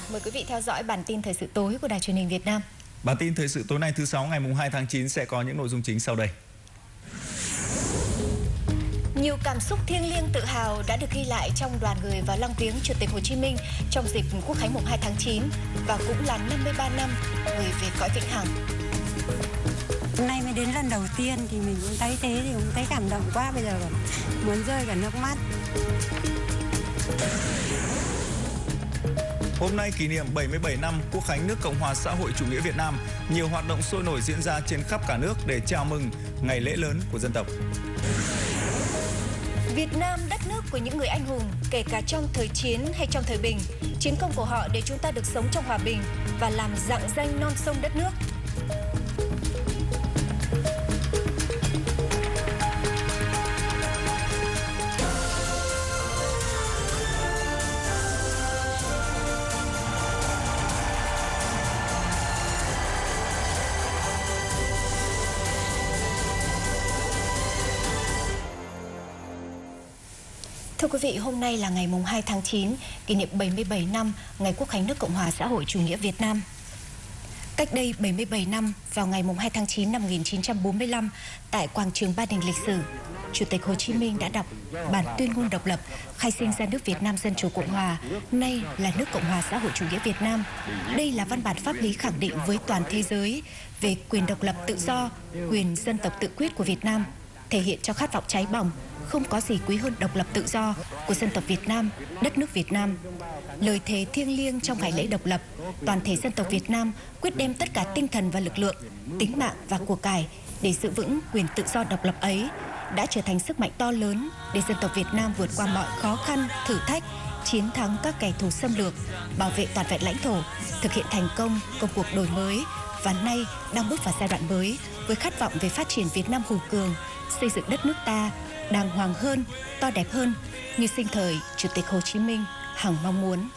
giả, mời quý vị theo dõi bản tin thời sự tối của Đài truyền hình Việt Nam. Bản tin thời sự tối nay thứ sáu ngày 2 tháng 9 sẽ có những nội dung chính sau đây. Nhiều cảm xúc thiêng liêng tự hào đã được ghi lại trong đoàn người vào lăng viếng Chủ tịch Hồ Chí Minh trong dịp Quốc khánh mùng 2 tháng 9 và cũng là 53 năm người về cõi vĩnh hằng. Hôm nay mới đến lần đầu tiên thì mình cũng thấy thế thì cũng thấy cảm động quá bây giờ còn muốn rơi cả nước mắt. Hôm nay kỷ niệm 77 năm Quốc khánh nước Cộng hòa xã hội chủ nghĩa Việt Nam, nhiều hoạt động sôi nổi diễn ra trên khắp cả nước để chào mừng ngày lễ lớn của dân tộc. Việt Nam đất nước của những người anh hùng, kể cả trong thời chiến hay trong thời bình. Chiến công của họ để chúng ta được sống trong hòa bình và làm dạng danh non sông đất nước. Quý vị, hôm nay là ngày mùng 2 tháng 9, kỷ niệm 77 năm ngày Quốc khánh nước Cộng hòa xã hội chủ nghĩa Việt Nam. Cách đây 77 năm, vào ngày mùng 2 tháng 9 năm 1945, tại quảng trường Ba Đình lịch sử, Chủ tịch Hồ Chí Minh đã đọc bản tuyên ngôn độc lập khai sinh ra nước Việt Nam Dân Chủ Cộng Hòa, nay là nước Cộng Hòa xã hội chủ nghĩa Việt Nam. Đây là văn bản pháp lý khẳng định với toàn thế giới về quyền độc lập tự do, quyền dân tộc tự quyết của Việt Nam, thể hiện cho khát vọng cháy bỏng không có gì quý hơn độc lập tự do của dân tộc Việt Nam, đất nước Việt Nam. Lời thề thiêng liêng trong ngày lễ độc lập, toàn thể dân tộc Việt Nam quyết đem tất cả tinh thần và lực lượng, tính mạng và của cải để giữ vững quyền tự do độc lập ấy đã trở thành sức mạnh to lớn để dân tộc Việt Nam vượt qua mọi khó khăn, thử thách, chiến thắng các kẻ thù xâm lược, bảo vệ toàn vẹn lãnh thổ, thực hiện thành công công cuộc đổi mới và nay đang bước vào giai đoạn mới với khát vọng về phát triển Việt Nam hùng cường, xây dựng đất nước ta đàng hoàng hơn, to đẹp hơn như sinh thời Chủ tịch Hồ Chí Minh hằng mong muốn.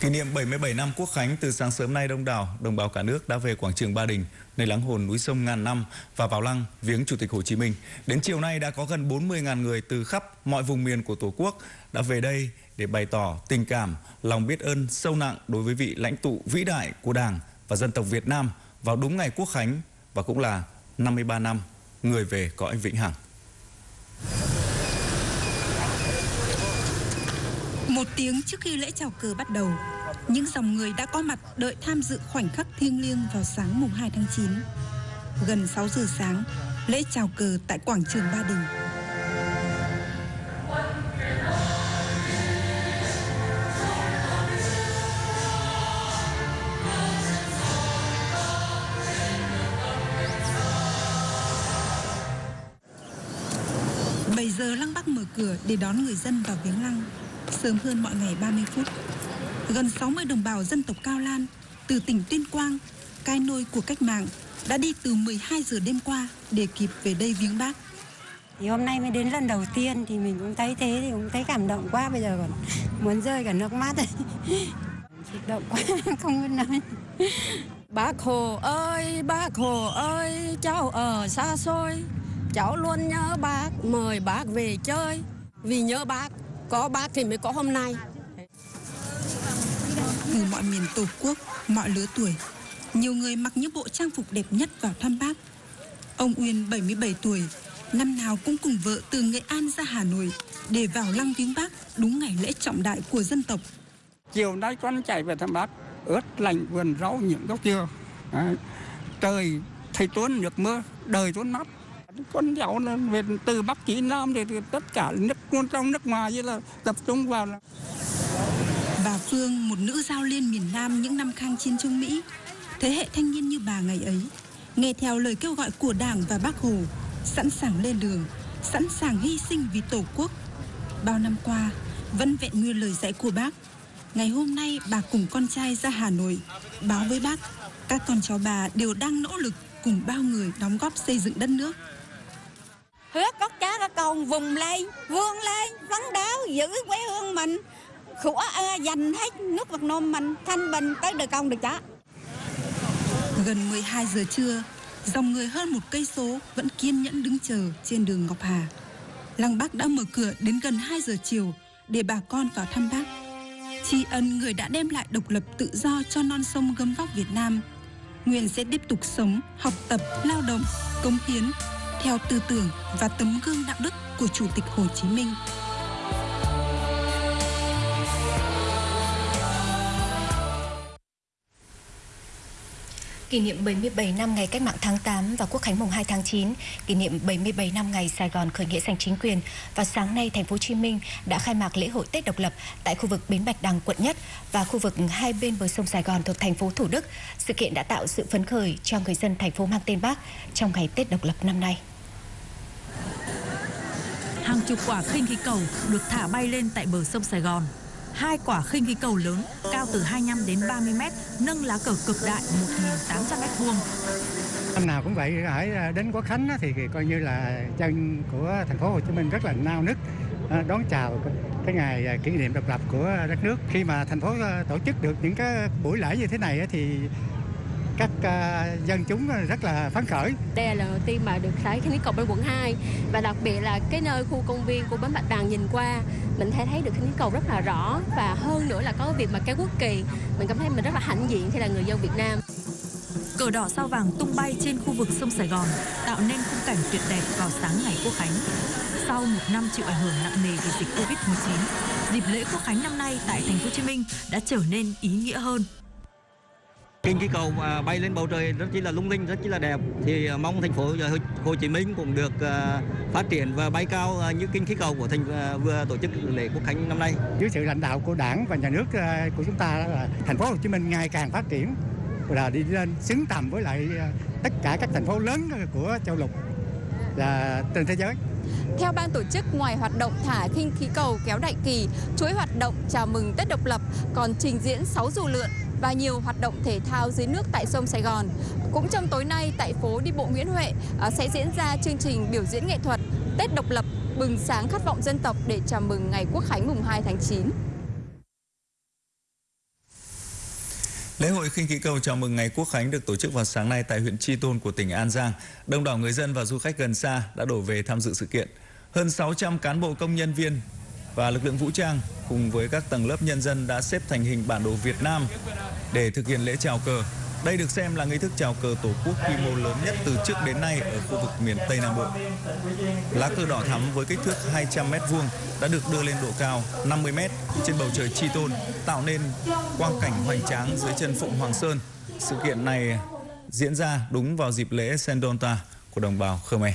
Kỷ niệm 77 năm Quốc khánh từ sáng sớm nay đông đảo, đồng bào cả nước đã về quảng trường Ba Đình, nơi lắng hồn núi sông ngàn năm và vào lăng viếng Chủ tịch Hồ Chí Minh. Đến chiều nay đã có gần 40.000 người từ khắp mọi vùng miền của Tổ quốc đã về đây để bày tỏ tình cảm, lòng biết ơn sâu nặng đối với vị lãnh tụ vĩ đại của Đảng và dân tộc Việt Nam vào đúng ngày Quốc khánh và cũng là 53 năm người về cõi vĩnh hằng. Một tiếng trước khi lễ chào cờ bắt đầu, những dòng người đã có mặt đợi tham dự khoảnh khắc thiêng liêng vào sáng mùng 2 tháng 9. Gần 6 giờ sáng, lễ chào cờ tại quảng trường Ba Đình. Bắc mở cửa để đón người dân vào viếng lăng, sớm hơn mọi ngày 30 phút. Gần 60 đồng bào dân tộc Cao Lan từ tỉnh Tuyên Quang, cai nôi của cách mạng, đã đi từ 12 giờ đêm qua để kịp về đây viếng bác. Thì hôm nay mới đến lần đầu tiên thì mình cũng thấy thế thì cũng thấy cảm động quá bây giờ còn muốn rơi cả nước mắt. Xúc động quá, không biết nói. Bác Hồ ơi, bác Hồ ơi, cháu ở xa xôi, cháu luôn nhớ bác, mời bác về chơi. Vì nhớ bác, có bác thì mới có hôm nay. Từ mọi miền Tổ quốc, mọi lứa tuổi, nhiều người mặc những bộ trang phục đẹp nhất vào thăm bác. Ông Uyên 77 tuổi, năm nào cũng cùng vợ từ Nghệ An ra Hà Nội để vào lăng viếng bác đúng ngày lễ trọng đại của dân tộc. Chiều nay con chạy về thăm bác, ướt lạnh vườn rau những gốc dừa. Đấy. Trời thầy tuôn nước mưa, đời tuôn mắt. Con cháu là về từ Bắc chí Nam thì, thì tất cả nước trong nước ngoài như là tập trung vào là Bà Phương, một nữ giao liên miền Nam những năm kháng chiến chống Mỹ, thế hệ thanh niên như bà ngày ấy, nghe theo lời kêu gọi của Đảng và Bác Hồ, sẵn sàng lên đường, sẵn sàng hy sinh vì Tổ quốc. Bao năm qua, vẫn vẹn nguyên lời dạy của bác. Ngày hôm nay, bà cùng con trai ra Hà Nội, báo với bác, các con cháu bà đều đang nỗ lực cùng bao người đóng góp xây dựng đất nước. Hứa có cha có con vùng lên, vươn lên, phấn đấu giữ quê hương mình. Của à, dành hết nước Việt Nam mình thanh bình tới đời công được cháu Gần 12 giờ trưa, dòng người hơn một cây số vẫn kiên nhẫn đứng chờ trên đường Ngọc Hà. Lăng Bác đã mở cửa đến gần 2 giờ chiều để bà con vào thăm bác. tri ân người đã đem lại độc lập tự do cho non sông gấm vóc Việt Nam. Nguyện sẽ tiếp tục sống, học tập, lao động, cống hiến theo tư tưởng và tấm gương đạo đức của Chủ tịch Hồ Chí Minh. kỷ niệm 77 năm ngày cách mạng tháng 8 và Quốc khánh mùng 2 tháng 9, kỷ niệm 77 năm ngày Sài Gòn khởi nghĩa giành chính quyền. và sáng nay, thành phố Hồ Chí Minh đã khai mạc lễ hội Tết độc lập tại khu vực Bến Bạch Đằng quận Nhất và khu vực hai bên bờ sông Sài Gòn thuộc thành phố Thủ Đức. Sự kiện đã tạo sự phấn khởi cho người dân thành phố mang tên Bác trong ngày Tết độc lập năm nay. Hàng chục quả khinh khí cầu được thả bay lên tại bờ sông Sài Gòn hai quả khinh khí cầu lớn cao từ 25 đến 30 mét nâng lá cờ cực đại 1.800 mét vuông. Năm nào cũng vậy, hãy đến Quốc Khánh thì coi như là chân của thành phố Hồ Chí Minh rất là nao nức à, đón chào cái ngày à, kỷ niệm độc lập của đất nước. Khi mà thành phố à, tổ chức được những cái buổi lễ như thế này thì các uh, dân chúng rất là phấn khởi. Đây là lần đầu tiên mà được thấy khinh khí cầu bên quận 2 và đặc biệt là cái nơi khu công viên của bến Bạch Đằng nhìn qua mình thấy thấy được khinh khí cầu rất là rõ và hơn nữa là có việc mà cái quốc kỳ mình cảm thấy mình rất là hãnh diện khi là người dân Việt Nam. Cờ đỏ sao vàng tung bay trên khu vực sông Sài Gòn tạo nên khung cảnh tuyệt đẹp vào sáng ngày Quốc Khánh. Sau một năm chịu ảnh hưởng nặng nề vì dịch Covid-19, dịp lễ Quốc Khánh năm nay tại thành phố Hồ Chí Minh đã trở nên ý nghĩa hơn kinh khí cầu mà bay lên bầu trời rất chỉ là lung linh rất chỉ là đẹp thì à, mong thành phố Hồ Chí Minh cũng được à, phát triển và bay cao à, như kinh khí cầu của thành vừa tổ chức lễ quốc khánh năm nay. Dưới sự lãnh đạo của đảng và nhà nước của chúng ta là thành phố Hồ Chí Minh ngày càng phát triển là đi lên xứng tầm với lại tất cả các thành phố lớn của châu lục là trên thế giới. Theo ban tổ chức, ngoài hoạt động thả khinh khí cầu kéo đại kỳ, chuỗi hoạt động chào mừng Tết độc lập còn trình diễn 6 dù lượn và nhiều hoạt động thể thao dưới nước tại sông Sài Gòn. Cũng trong tối nay tại phố đi bộ Nguyễn Huệ à, sẽ diễn ra chương trình biểu diễn nghệ thuật Tết độc lập, bừng sáng khát vọng dân tộc để chào mừng ngày Quốc khánh mùng 2 tháng 9. Lễ hội khinh khí cầu chào mừng ngày Quốc khánh được tổ chức vào sáng nay tại huyện Tri Tôn của tỉnh An Giang. Đông đảo người dân và du khách gần xa đã đổ về tham dự sự kiện. Hơn 600 cán bộ công nhân viên và lực lượng vũ trang cùng với các tầng lớp nhân dân đã xếp thành hình bản đồ Việt Nam để thực hiện lễ chào cờ. Đây được xem là nghi thức chào cờ Tổ quốc quy mô lớn nhất từ trước đến nay ở khu vực miền Tây Nam Bộ. Lá cờ đỏ thắm với kích thước 200 m vuông đã được đưa lên độ cao 50 m trên bầu trời Chi Tôn, tạo nên quang cảnh hoành tráng dưới chân Phụng Hoàng Sơn. Sự kiện này diễn ra đúng vào dịp lễ Sendonta của đồng bào Khmer.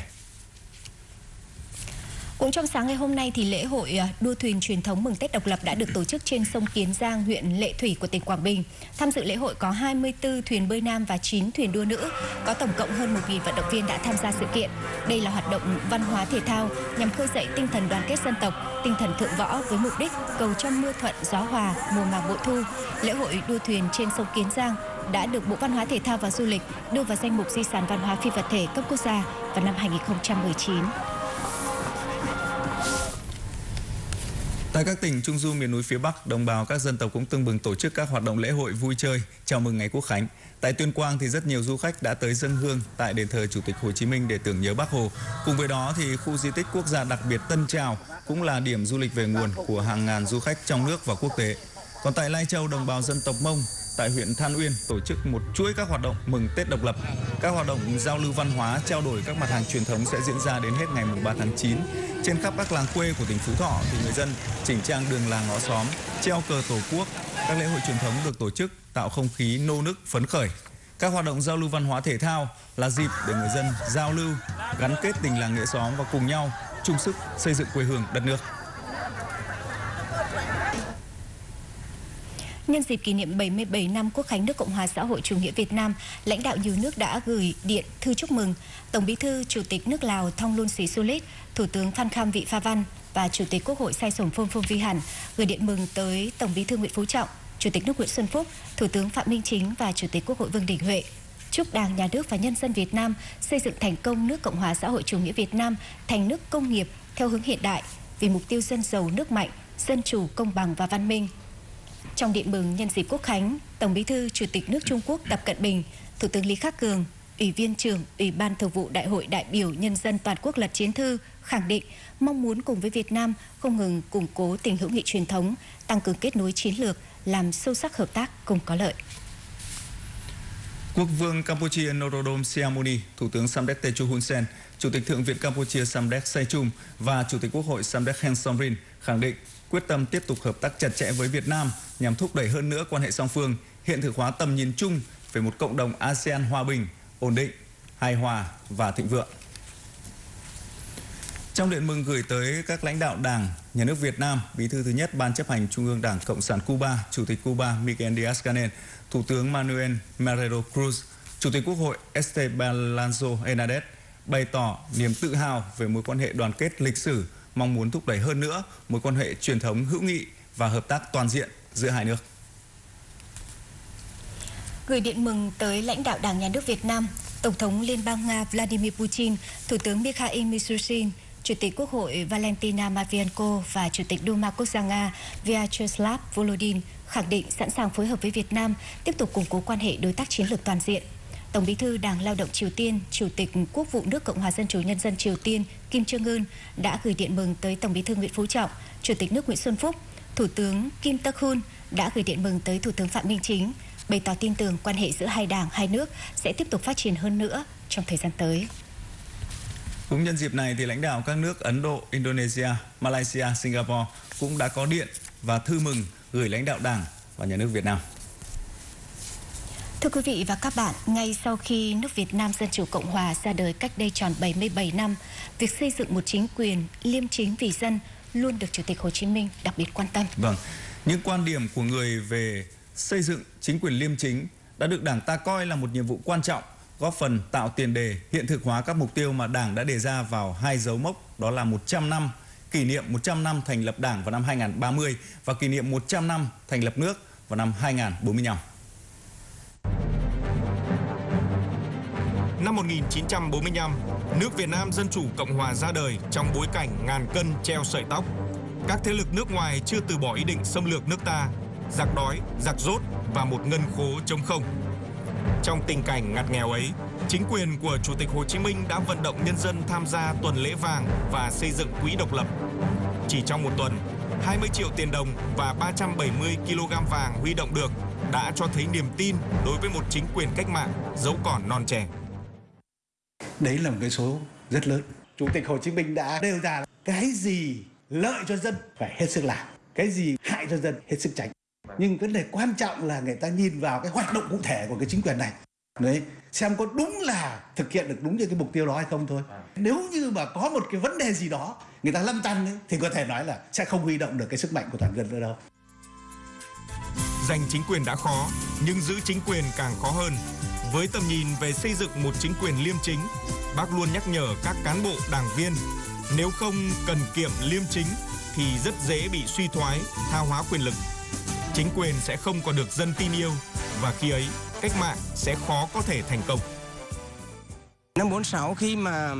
Cũng trong sáng ngày hôm nay thì lễ hội à, đua thuyền truyền thống mừng Tết độc lập đã được tổ chức trên sông Kiến Giang, huyện Lệ Thủy của tỉnh Quảng Bình. Tham dự lễ hội có 24 thuyền bơi nam và 9 thuyền đua nữ, có tổng cộng hơn 1.000 vận động viên đã tham gia sự kiện. Đây là hoạt động văn hóa thể thao nhằm khơi dậy tinh thần đoàn kết dân tộc, tinh thần thượng võ với mục đích cầu cho mưa thuận gió hòa, mùa màng bội thu. Lễ hội đua thuyền trên sông Kiến Giang đã được Bộ Văn hóa Thể thao và Du lịch đưa vào danh mục di sản văn hóa phi vật thể cấp quốc gia vào năm 2019. Tại các tỉnh Trung Du miền núi phía Bắc, đồng bào các dân tộc cũng tương bừng tổ chức các hoạt động lễ hội vui chơi chào mừng ngày Quốc khánh. Tại Tuyên Quang thì rất nhiều du khách đã tới dân hương tại đền thờ Chủ tịch Hồ Chí Minh để tưởng nhớ Bác Hồ. Cùng với đó thì khu di tích quốc gia đặc biệt Tân Trào cũng là điểm du lịch về nguồn của hàng ngàn du khách trong nước và quốc tế. Còn tại Lai Châu, đồng bào dân tộc Mông tại huyện Than Uyên tổ chức một chuỗi các hoạt động mừng Tết độc lập. Các hoạt động giao lưu văn hóa, trao đổi các mặt hàng truyền thống sẽ diễn ra đến hết ngày 3 tháng 9. Trên khắp các làng quê của tỉnh Phú Thọ thì người dân chỉnh trang đường làng ngõ xóm, treo cờ Tổ quốc. Các lễ hội truyền thống được tổ chức tạo không khí nô nức phấn khởi. Các hoạt động giao lưu văn hóa thể thao là dịp để người dân giao lưu, gắn kết tình làng nghĩa xóm và cùng nhau chung sức xây dựng quê hương đất nước. Nhân dịp kỷ niệm 77 năm Quốc khánh nước Cộng hòa xã hội chủ nghĩa Việt Nam, lãnh đạo nhiều nước đã gửi điện thư chúc mừng Tổng Bí thư Chủ tịch nước Lào Thong Lun Sĩ Thủ tướng Phan Kham Vị Pha Văn và Chủ tịch Quốc hội Sai Sổm Phong Phong Vi Hẳn gửi điện mừng tới Tổng Bí thư Nguyễn Phú Trọng, Chủ tịch nước Nguyễn Xuân Phúc, Thủ tướng Phạm Minh Chính và Chủ tịch Quốc hội Vương Đình Huệ. Chúc Đảng, Nhà nước và nhân dân Việt Nam xây dựng thành công nước Cộng hòa xã hội chủ nghĩa Việt Nam thành nước công nghiệp theo hướng hiện đại vì mục tiêu dân giàu nước mạnh, dân chủ, công bằng và văn minh. Trong điện mừng nhân dịp Quốc khánh, Tổng Bí thư Chủ tịch nước Trung Quốc Tập Cận Bình, Thủ tướng Lý Khắc Cường, Ủy viên trưởng Ủy ban Thường vụ Đại hội đại biểu Nhân dân toàn quốc Lật Chiến Thư khẳng định mong muốn cùng với Việt Nam không ngừng củng cố tình hữu nghị truyền thống, tăng cường kết nối chiến lược, làm sâu sắc hợp tác cùng có lợi. Quốc vương Campuchia Norodom Sihamoni, Thủ tướng Samdech Techo Hun Sen, Chủ tịch Thượng viện Campuchia Samdech Sechum và Chủ tịch Quốc hội Samdech Heng Somrin khẳng định quyết tâm tiếp tục hợp tác chặt chẽ với Việt Nam nhằm thúc đẩy hơn nữa quan hệ song phương, hiện thực hóa tầm nhìn chung về một cộng đồng ASEAN hòa bình, ổn định, hài hòa và thịnh vượng. Trong điện mừng gửi tới các lãnh đạo Đảng, Nhà nước Việt Nam, Bí thư thứ nhất Ban chấp hành Trung ương Đảng Cộng sản Cuba, Chủ tịch Cuba Miguel Díaz-Canel, Thủ tướng Manuel Marrero Cruz, Chủ tịch Quốc hội Esteban Lanzo Hernández bày tỏ niềm tự hào về mối quan hệ đoàn kết lịch sử, mong muốn thúc đẩy hơn nữa mối quan hệ truyền thống hữu nghị và hợp tác toàn diện giữa hai nước. Gửi điện mừng tới lãnh đạo Đảng Nhà nước Việt Nam, Tổng thống Liên bang Nga Vladimir Putin, Thủ tướng Mikhail Mishustin, Chủ tịch Quốc hội Valentina Matvienko và Chủ tịch Duma Quốc gia Nga Vyacheslav Volodin khẳng định sẵn sàng phối hợp với Việt Nam tiếp tục củng cố quan hệ đối tác chiến lược toàn diện. Tổng Bí thư Đảng Lao động Triều Tiên, Chủ tịch Quốc vụ nước Cộng hòa Dân chủ Nhân dân Triều Tiên Kim Jong Un đã gửi điện mừng tới Tổng Bí thư Nguyễn Phú Trọng, Chủ tịch nước Nguyễn Xuân Phúc, Thủ tướng Kim Tak Hun đã gửi điện mừng tới Thủ tướng Phạm Minh Chính, bày tỏ tin tưởng quan hệ giữa hai đảng, hai nước sẽ tiếp tục phát triển hơn nữa trong thời gian tới. Cũng nhân dịp này thì lãnh đạo các nước Ấn Độ, Indonesia, Malaysia, Singapore cũng đã có điện và thư mừng gửi lãnh đạo Đảng và Nhà nước Việt Nam. Thưa quý vị và các bạn, ngay sau khi nước Việt Nam Dân Chủ Cộng Hòa ra đời cách đây tròn 77 năm, việc xây dựng một chính quyền liêm chính vì dân luôn được Chủ tịch Hồ Chí Minh đặc biệt quan tâm. Vâng, những quan điểm của người về xây dựng chính quyền liêm chính đã được Đảng ta coi là một nhiệm vụ quan trọng góp phần tạo tiền đề hiện thực hóa các mục tiêu mà Đảng đã đề ra vào hai dấu mốc đó là 100 năm kỷ niệm 100 năm thành lập Đảng vào năm 2030 và kỷ niệm 100 năm thành lập nước vào năm 2045. Năm 1945, nước Việt Nam Dân Chủ Cộng Hòa ra đời trong bối cảnh ngàn cân treo sợi tóc. Các thế lực nước ngoài chưa từ bỏ ý định xâm lược nước ta, giặc đói, giặc rốt và một ngân khố trống không. Trong tình cảnh ngặt nghèo ấy, chính quyền của Chủ tịch Hồ Chí Minh đã vận động nhân dân tham gia tuần lễ vàng và xây dựng quỹ độc lập. Chỉ trong một tuần, 20 triệu tiền đồng và 370 kg vàng huy động được đã cho thấy niềm tin đối với một chính quyền cách mạng dẫu còn non trẻ. Đấy là một cái số rất lớn. Chủ tịch Hồ Chí Minh đã nêu ra cái gì lợi cho dân phải hết sức làm, cái gì hại cho dân hết sức tránh. Nhưng vấn đề quan trọng là người ta nhìn vào cái hoạt động cụ thể của cái chính quyền này. Đấy, xem có đúng là thực hiện được đúng như cái mục tiêu đó hay không thôi. Nếu như mà có một cái vấn đề gì đó người ta lâm tăn ấy, thì có thể nói là sẽ không huy động được cái sức mạnh của toàn dân nữa đâu. Giành chính quyền đã khó, nhưng giữ chính quyền càng khó hơn. Với tầm nhìn về xây dựng một chính quyền liêm chính, bác luôn nhắc nhở các cán bộ đảng viên nếu không cần kiệm liêm chính thì rất dễ bị suy thoái, tha hóa quyền lực. Chính quyền sẽ không còn được dân tin yêu, và khi ấy, cách mạng sẽ khó có thể thành công. Năm 46 khi mà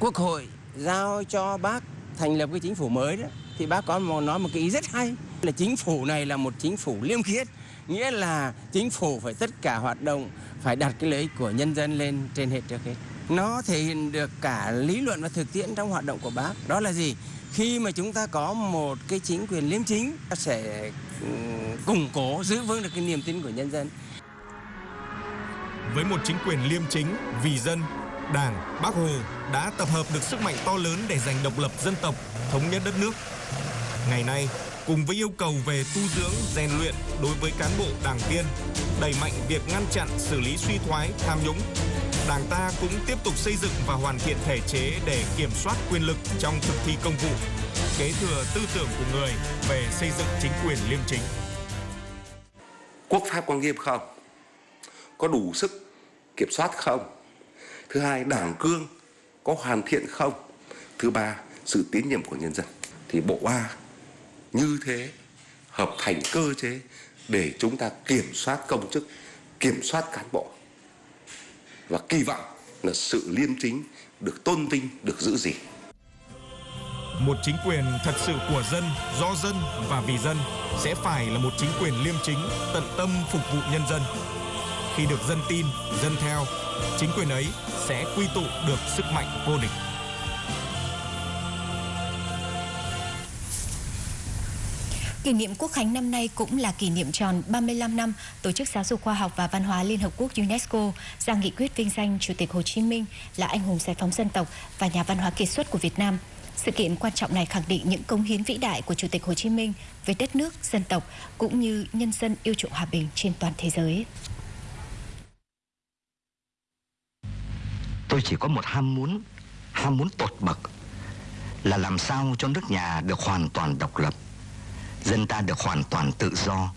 Quốc hội giao cho bác thành lập cái chính phủ mới đó, thì bác có một, nói một cái ý rất hay, là chính phủ này là một chính phủ liêm khiết, nghĩa là chính phủ phải tất cả hoạt động, phải đặt cái lợi ích của nhân dân lên trên hết trước hết nó thể hiện được cả lý luận và thực tiễn trong hoạt động của bác. Đó là gì? Khi mà chúng ta có một cái chính quyền liêm chính sẽ ừ, củng cố giữ vững được cái niềm tin của nhân dân. Với một chính quyền liêm chính vì dân Đảng, Bác Hồ đã tập hợp được sức mạnh to lớn để giành độc lập dân tộc, thống nhất đất nước. Ngày nay, cùng với yêu cầu về tu dưỡng, rèn luyện đối với cán bộ đảng viên, đẩy mạnh việc ngăn chặn, xử lý suy thoái, tham nhũng, Đảng ta cũng tiếp tục xây dựng và hoàn thiện thể chế để kiểm soát quyền lực trong thực thi công vụ, kế thừa tư tưởng của người về xây dựng chính quyền liêm chính. Quốc pháp có nghiêm không? Có đủ sức kiểm soát không? Thứ hai, đảng cương có hoàn thiện không? Thứ ba, sự tín nhiệm của nhân dân. Thì bộ A như thế hợp thành cơ chế để chúng ta kiểm soát công chức, kiểm soát cán bộ. Và kỳ vọng là sự liêm chính được tôn vinh, được giữ gìn. Một chính quyền thật sự của dân, do dân và vì dân sẽ phải là một chính quyền liêm chính, tận tâm phục vụ nhân dân. Khi được dân tin, dân theo chính quyền ấy sẽ quy tụ được sức mạnh vô địch. Kỷ niệm Quốc khánh năm nay cũng là kỷ niệm tròn 35 năm Tổ chức Giáo dục Khoa học và Văn hóa Liên Hợp Quốc UNESCO ra nghị quyết vinh danh Chủ tịch Hồ Chí Minh là anh hùng giải phóng dân tộc và nhà văn hóa kiệt xuất của Việt Nam. Sự kiện quan trọng này khẳng định những cống hiến vĩ đại của Chủ tịch Hồ Chí Minh với đất nước, dân tộc cũng như nhân dân yêu chuộng hòa bình trên toàn thế giới. Tôi chỉ có một ham muốn, ham muốn tột bậc là làm sao cho nước nhà được hoàn toàn độc lập dân ta được hoàn toàn tự do.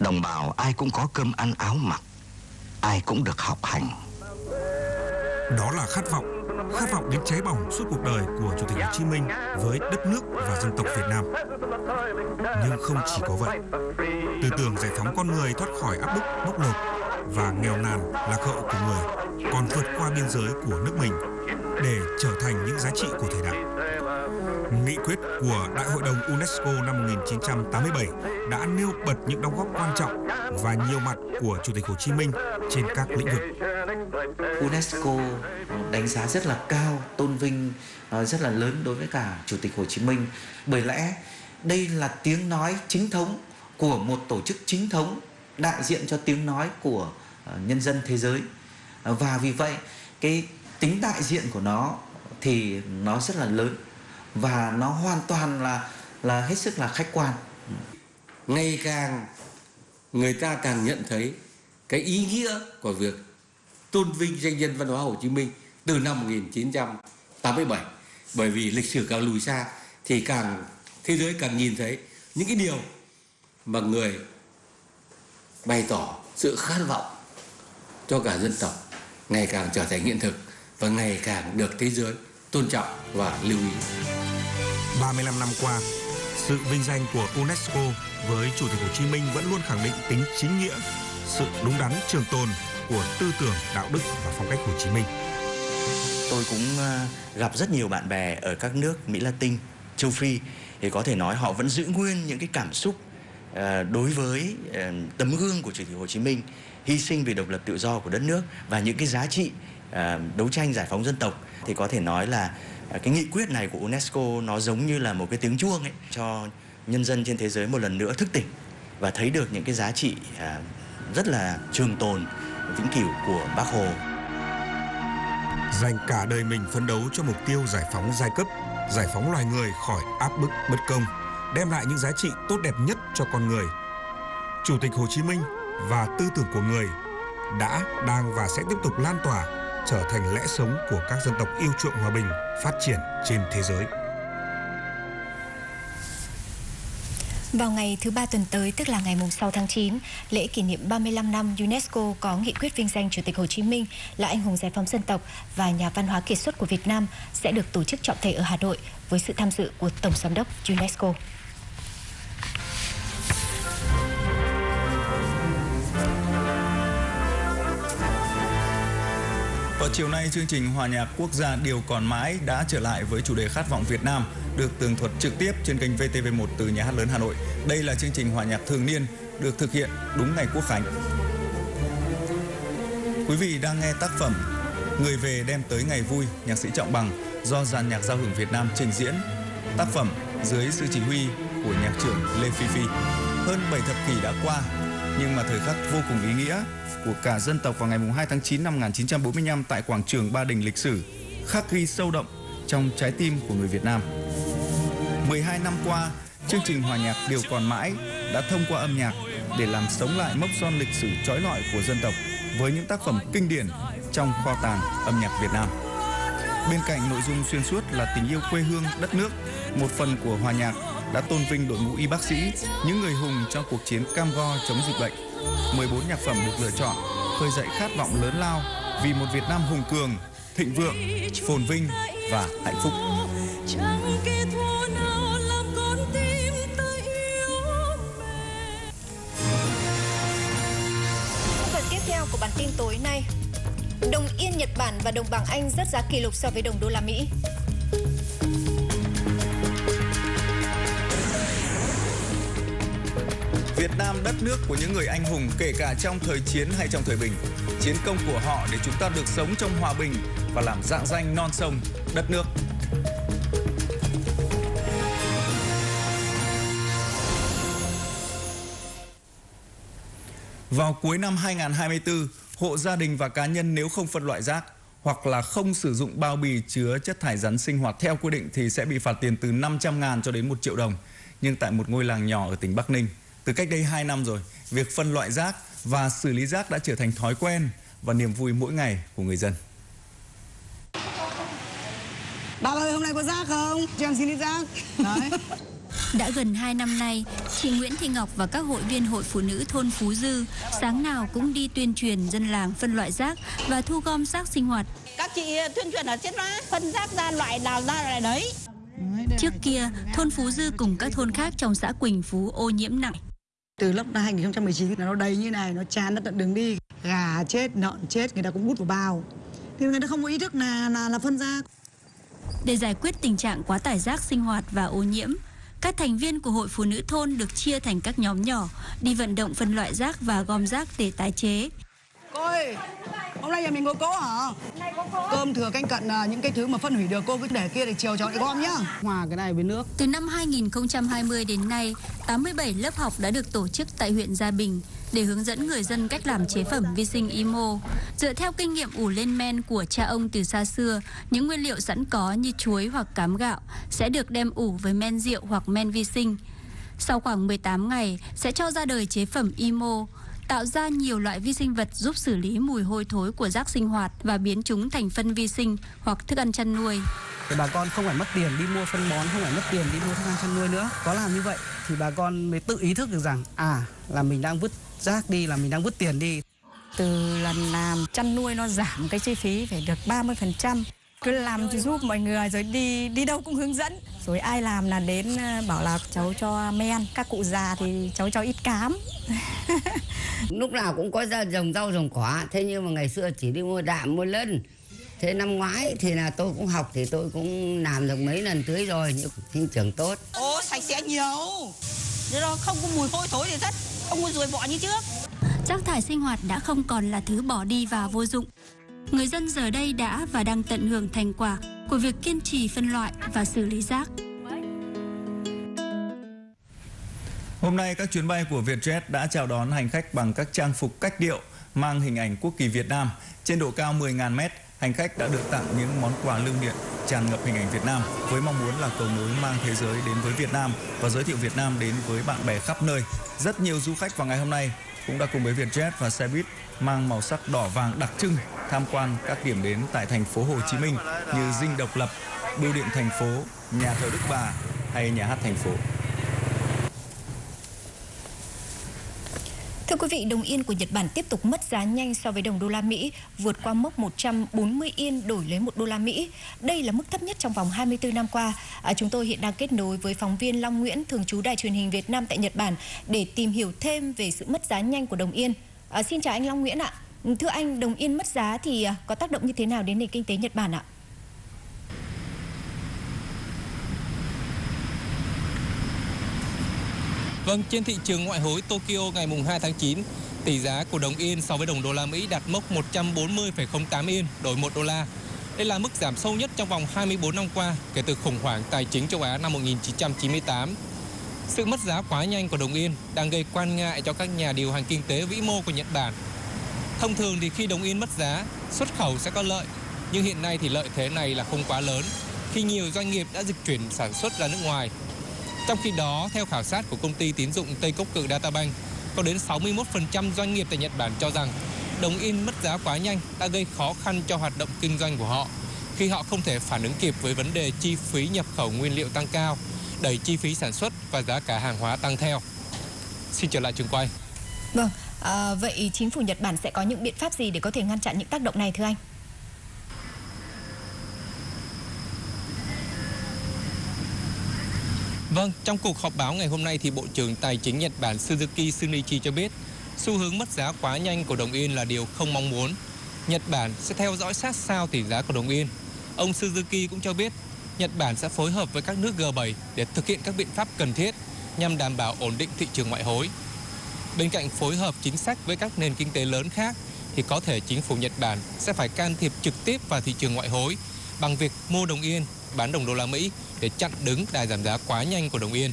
Đồng bào ai cũng có cơm ăn áo mặc, ai cũng được học hành. Đó là khát vọng, khát vọng đến cháy bỏng suốt cuộc đời của Chủ tịch Hồ Chí Minh với đất nước và dân tộc Việt Nam. Nhưng không chỉ có vậy, tư tưởng giải phóng con người thoát khỏi áp bức, bóc lột và nghèo nàn lạc hậu của người còn vượt qua biên giới của nước mình để trở thành những giá trị của thời đại. Nghị quyết của Đại hội đồng UNESCO năm 1987 đã nêu bật những đóng góp quan trọng và nhiều mặt của Chủ tịch Hồ Chí Minh trên các lĩnh vực. UNESCO đánh giá rất là cao, tôn vinh rất là lớn đối với cả Chủ tịch Hồ Chí Minh. Bởi lẽ đây là tiếng nói chính thống của một tổ chức chính thống đại diện cho tiếng nói của ờ, nhân dân thế giới. Và vì vậy cái tính đại diện của nó thì nó rất là lớn và nó hoàn toàn là là hết sức là khách quan. Ngày càng người ta càng nhận thấy cái ý nghĩa của việc tôn vinh danh nhân văn hóa Hồ Chí Minh từ năm 1987 bởi vì lịch sử càng lùi xa thì càng, thế giới càng nhìn thấy những cái điều mà người bày tỏ sự khát vọng cho cả dân tộc ngày càng trở thành hiện thực và ngày càng được thế giới tôn trọng và lưu ý. 35 năm qua, sự vinh danh của UNESCO với Chủ tịch Hồ Chí Minh vẫn luôn khẳng định tính chính nghĩa, sự đúng đắn trường tồn của tư tưởng, đạo đức và phong cách Hồ Chí Minh. Tôi cũng ờ, gặp rất nhiều bạn bè ở các nước Mỹ Latin, châu Phi thì có thể nói họ vẫn giữ nguyên những cái cảm xúc ờ, đối với ờ, tấm gương của Chủ tịch Hồ Chí Minh hy sinh vì độc lập tự do của đất nước và những cái giá trị À, đấu tranh giải phóng dân tộc thì có thể nói là à, cái nghị quyết này của UNESCO nó giống như là một cái tiếng chuông ấy cho nhân dân trên thế giới một lần nữa thức tỉnh và thấy được những cái giá trị à, rất là trường tồn vĩnh cửu của Bác Hồ. Dành cả đời mình phấn đấu cho mục tiêu giải phóng giai cấp, giải phóng loài người khỏi áp bức bất công, đem lại những giá trị tốt đẹp nhất cho con người. Chủ tịch Hồ Chí Minh và tư tưởng của người đã, đang và sẽ tiếp tục lan tỏa trở thành lẽ sống của các dân tộc yêu chuộng hòa bình, phát triển trên thế giới. Vào ngày thứ ba tuần tới, tức là ngày 6 tháng 9, lễ kỷ niệm 35 năm UNESCO có nghị quyết vinh danh Chủ tịch Hồ Chí Minh là anh hùng giải phóng dân tộc và nhà văn hóa kiệt xuất của Việt Nam sẽ được tổ chức trọng thể ở Hà Nội với sự tham dự của Tổng Giám đốc UNESCO. Vào chiều nay, chương trình Hòa nhạc quốc gia Điều còn mãi đã trở lại với chủ đề Khát vọng Việt Nam, được tường thuật trực tiếp trên kênh VTV1 từ Nhà hát lớn Hà Nội. Đây là chương trình hòa nhạc thường niên được thực hiện đúng ngày Quốc khánh. Quý vị đang nghe tác phẩm Người về đem tới ngày vui, nhạc sĩ Trọng Bằng do dàn nhạc giao hưởng Việt Nam trình diễn. Tác phẩm dưới sự chỉ huy của nhạc trưởng Lê Phi Phi. Hơn 7 thập kỷ đã qua, nhưng mà thời khắc vô cùng ý nghĩa của cả dân tộc vào ngày 2 tháng 9 năm 1945 tại quảng trường Ba Đình lịch sử khắc ghi sâu đậm trong trái tim của người Việt Nam. 12 năm qua, chương trình hòa nhạc Điều còn mãi đã thông qua âm nhạc để làm sống lại mốc son lịch sử trói lọi của dân tộc với những tác phẩm kinh điển trong kho tàng âm nhạc Việt Nam. Bên cạnh nội dung xuyên suốt là tình yêu quê hương, đất nước, một phần của hòa nhạc đã tôn vinh đội ngũ y bác sĩ, những người hùng trong cuộc chiến cam go chống dịch bệnh. 14 nhạc phẩm được lựa chọn khơi dậy khát vọng lớn lao vì một Việt Nam hùng cường, thịnh vượng, phồn vinh và hạnh phúc. Phần tiếp theo của bản tin tối nay Đồng Yên Nhật Bản và đồng bảng Anh rất giá kỷ lục so với đồng đô la Mỹ. Việt Nam đất nước của những người anh hùng kể cả trong thời chiến hay trong thời bình. Chiến công của họ để chúng ta được sống trong hòa bình và làm dạng danh non sông, đất nước. Vào cuối năm 2024, hộ gia đình và cá nhân nếu không phân loại rác hoặc là không sử dụng bao bì chứa chất thải rắn sinh hoạt theo quy định thì sẽ bị phạt tiền từ 500 ngàn cho đến 1 triệu đồng. Nhưng tại một ngôi làng nhỏ ở tỉnh Bắc Ninh, từ cách đây 2 năm rồi, việc phân loại rác và xử lý rác đã trở thành thói quen và niềm vui mỗi ngày của người dân. Bà ơi, hôm nay có rác không? Cho em xin ít rác. Đấy. Đã gần 2 năm nay, chị Nguyễn Thị Ngọc và các hội viên Hội Phụ nữ thôn Phú Dư sáng nào cũng đi tuyên truyền dân làng phân loại rác và thu gom rác sinh hoạt. Các chị tuyên truyền ở trên đó, phân rác ra loại nào ra loại đấy. Trước kia, thôn Phú Dư cùng các thôn khác trong xã Quỳnh Phú ô nhiễm nặng. Từ năm 2019 nó đầy như này, nó tràn ra tận đường đi. Gà chết, lợn chết, người ta cũng bút vào bao. Thì người ta không có ý thức là là, là phân ra Để giải quyết tình trạng quá tải rác sinh hoạt và ô nhiễm, các thành viên của hội phụ nữ thôn được chia thành các nhóm nhỏ đi vận động phân loại rác và gom rác để tái chế. Cô ơi, hôm nay nhà mình có cỗ hả? Cơm thừa canh cận là những cái thứ mà phân hủy được cô cứ để kia để chiều cho lại gom nhá. Hòa cái này với nước. Từ năm 2020 đến nay, 87 lớp học đã được tổ chức tại huyện Gia Bình để hướng dẫn người dân cách làm chế phẩm vi sinh IMO. Dựa theo kinh nghiệm ủ lên men của cha ông từ xa xưa, những nguyên liệu sẵn có như chuối hoặc cám gạo sẽ được đem ủ với men rượu hoặc men vi sinh. Sau khoảng 18 ngày sẽ cho ra đời chế phẩm IMO, tạo ra nhiều loại vi sinh vật giúp xử lý mùi hôi thối của rác sinh hoạt và biến chúng thành phân vi sinh hoặc thức ăn chăn nuôi. Thì bà con không phải mất tiền đi mua phân bón, không phải mất tiền đi mua thức ăn chăn nuôi nữa. Có làm như vậy thì bà con mới tự ý thức được rằng à là mình đang vứt rác đi, là mình đang vứt tiền đi. Từ lần làm chăn nuôi nó giảm cái chi phí phải được 30%. Cứ làm giúp mọi người rồi đi đi đâu cũng hướng dẫn. Rồi ai làm là đến ờ, bảo là cháu cho men, các cụ già thì cháu cho ít cám. Lúc nào cũng có ra trồng rau trồng quả, thế nhưng mà ngày xưa chỉ đi mua đạm, mua lân. Thế năm ngoái thì là tôi cũng học thì tôi cũng làm được mấy lần tưới rồi, nhưng sinh trưởng tốt. Ô, sạch sẽ nhiều. Thế đó không có mùi hôi thối gì rất, không có ruồi bọ như trước. Rác thải sinh hoạt đã không còn là thứ bỏ đi và vô dụng. Người dân giờ đây đã và đang tận hưởng thành quả của việc kiên trì phân loại và xử lý rác. Hôm nay các chuyến bay của Vietjet đã chào đón hành khách bằng các trang phục cách điệu mang hình ảnh quốc kỳ Việt Nam. Trên độ cao 10.000 mét, hành khách đã được tặng những món quà lưu niệm tràn ngập hình ảnh Việt Nam với mong muốn là cầu nối mang thế giới đến với Việt Nam và giới thiệu Việt Nam đến với bạn bè khắp nơi. Rất nhiều du khách vào ngày hôm nay cũng đã cùng với Vietjet và xe buýt mang màu sắc đỏ vàng đặc trưng tham quan các điểm đến tại thành phố Hồ Chí Minh như Dinh Độc Lập, Bưu điện thành phố, nhà thờ Đức Bà hay nhà hát thành phố. Thưa quý vị, đồng yên của Nhật Bản tiếp tục mất giá nhanh so với đồng đô la Mỹ, vượt qua mốc 140 yên đổi lấy 1 đô la Mỹ. Đây là mức thấp nhất trong vòng 24 năm qua. À, chúng tôi hiện đang kết nối với phóng viên Long Nguyễn, thường trú Đài truyền hình Việt Nam tại Nhật Bản để tìm hiểu thêm về sự mất giá nhanh của đồng yên. À, xin chào anh Long Nguyễn ạ. Thưa anh, đồng yên mất giá thì à, có tác động như thế nào đến nền kinh tế Nhật Bản ạ? Vâng, trên thị trường ngoại hối Tokyo ngày 2 tháng 9, tỷ giá của đồng yên so với đồng đô la Mỹ đạt mốc 140,08 yên đổi 1 đô la. Đây là mức giảm sâu nhất trong vòng 24 năm qua kể từ khủng hoảng tài chính châu Á năm 1998. Sự mất giá quá nhanh của đồng yên đang gây quan ngại cho các nhà điều hành kinh tế vĩ mô của Nhật Bản. Thông thường thì khi đồng yên mất giá, xuất khẩu sẽ có lợi, nhưng hiện nay thì lợi thế này là không quá lớn khi nhiều doanh nghiệp đã dịch chuyển sản xuất ra nước ngoài trong khi đó, theo khảo sát của công ty tín dụng Tây Cốc Cự Databank, có đến 61% doanh nghiệp tại Nhật Bản cho rằng đồng yên mất giá quá nhanh đã gây khó khăn cho hoạt động kinh doanh của họ khi họ không thể phản ứng kịp với vấn đề chi phí nhập khẩu nguyên liệu tăng cao, đẩy chi phí sản xuất và giá cả hàng hóa tăng theo. Xin trở lại trường quay. Vâng, à, vậy chính phủ Nhật Bản sẽ có những biện pháp gì để có thể ngăn chặn những tác động này thưa anh? Vâng, trong cuộc họp báo ngày hôm nay thì Bộ trưởng Tài chính Nhật Bản Suzuki sunichi cho biết xu hướng mất giá quá nhanh của đồng yên là điều không mong muốn. Nhật Bản sẽ theo dõi sát sao tỷ giá của đồng yên. Ông Suzuki cũng cho biết Nhật Bản sẽ phối hợp với các nước G7 để thực hiện các biện pháp cần thiết nhằm đảm bảo ổn định thị trường ngoại hối. Bên cạnh phối hợp chính sách với các nền kinh tế lớn khác thì có thể chính phủ Nhật Bản sẽ phải can thiệp trực tiếp vào thị trường ngoại hối bằng việc mua đồng yên, bán đồng đô la Mỹ để chặn đứng đà giảm giá quá nhanh của đồng yên.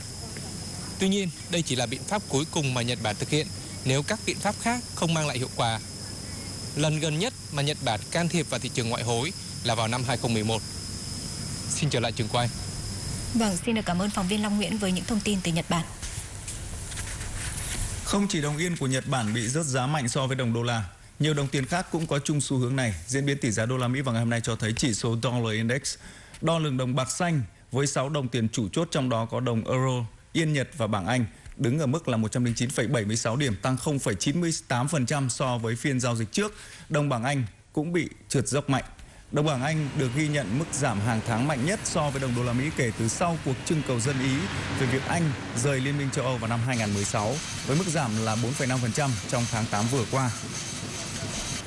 Tuy nhiên, đây chỉ là biện pháp cuối cùng mà Nhật Bản thực hiện nếu các biện pháp khác không mang lại hiệu quả. Lần gần nhất mà Nhật Bản can thiệp vào thị trường ngoại hối là vào năm 2011. Xin trở lại trường quay. Vâng, xin được cảm ơn phóng viên Long Nguyễn với những thông tin từ Nhật Bản. Không chỉ đồng yên của Nhật Bản bị rớt giá mạnh so với đồng đô la, nhiều đồng tiền khác cũng có chung xu hướng này. Diễn biến tỷ giá đô la Mỹ vào ngày hôm nay cho thấy chỉ số Dollar Index đo lường đồng bạc xanh với 6 đồng tiền chủ chốt trong đó có đồng euro, yên Nhật và bảng Anh đứng ở mức là 109,76 điểm tăng 0,98% so với phiên giao dịch trước. Đồng bảng Anh cũng bị trượt dốc mạnh. Đồng bảng Anh được ghi nhận mức giảm hàng tháng mạnh nhất so với đồng đô la Mỹ kể từ sau cuộc trưng cầu dân Ý về việc Anh rời Liên minh châu Âu vào năm 2016 với mức giảm là 4,5% trong tháng 8 vừa qua.